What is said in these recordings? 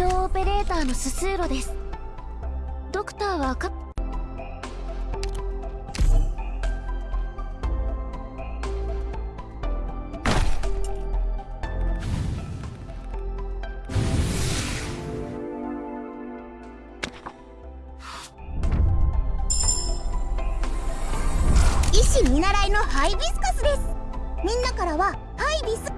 医療オペレーターのススーロです。ドクターはカ医師見習いのハイビスカスです。みんなからはハイビス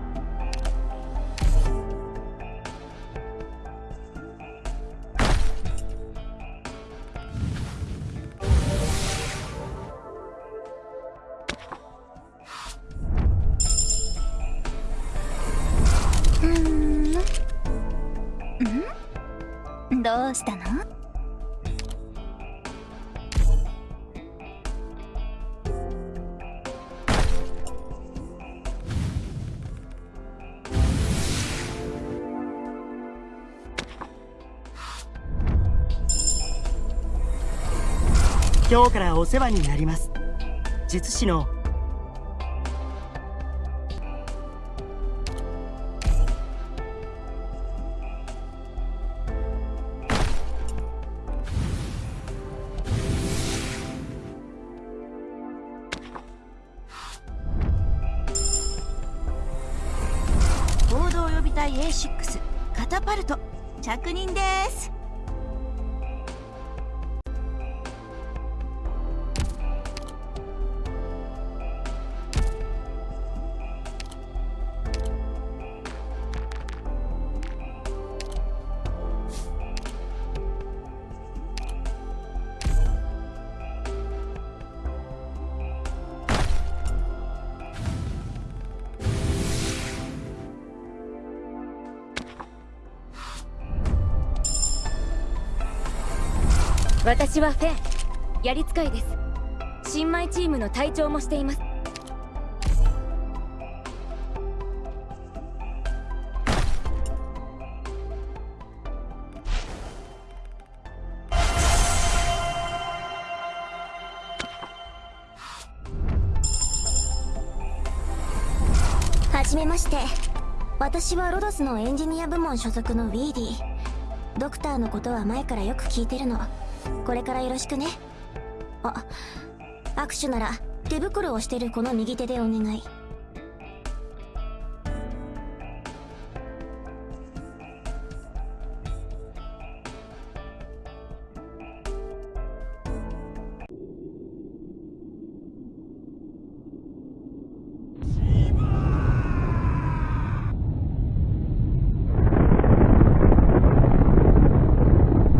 どうしたの？今日からお世話になります。術師の隊 A6 カタパルト。着任です。私はフェン。やり使いです。新米チームの隊長もしています。はじめまして。私はロドスのエンジニア部門所属のウィーディドクターのことは前からよく聞いてるの。これからよろしくね。あ握手なら手袋をしてるこの右手でお願い。